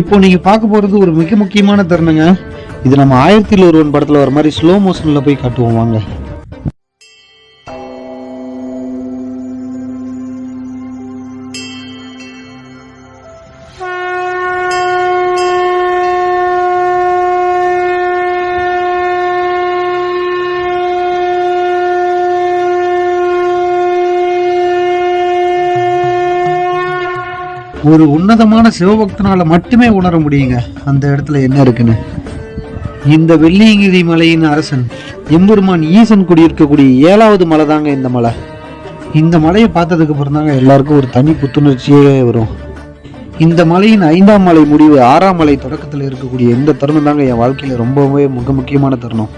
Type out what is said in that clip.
இப்போ நீங்க பார்க்க போறது ஒரு மிக முக்கியமான தருணங்க. இது நம்ம ஆயிரத்தில் ஒருவன் படத்துல வர மாதிரி ஸ்லோ மோஷன்ல போய் காட்டுவோம் வாங்க. ஒரு உன்னதமான சிவபக்தனால மட்டுமே உணர முடியுங்க. அந்த இடத்துல என்ன இருக்குன்னு? இந்த வெள்ளியங்கிரி மலையின் அரசன் எம்பெருமான் ஈசன் குடியிருக்கக்கூடிய ஏழாவது மலை தாங்க இந்த மலை. இந்த மலையை பார்த்ததுக்கு அப்புறம் தாங்க எல்லாருக்கும் ஒரு தனி புத்துணர்ச்சியே வரும். இந்த மலையின் ஐந்தாம் மலை முடிவு ஆறாம் மலை தொடக்கத்தில் இருக்கக்கூடிய இந்த தருணம் தாங்க என் வாழ்க்கையில் ரொம்பவே மிக முக்கியமான தருணம்.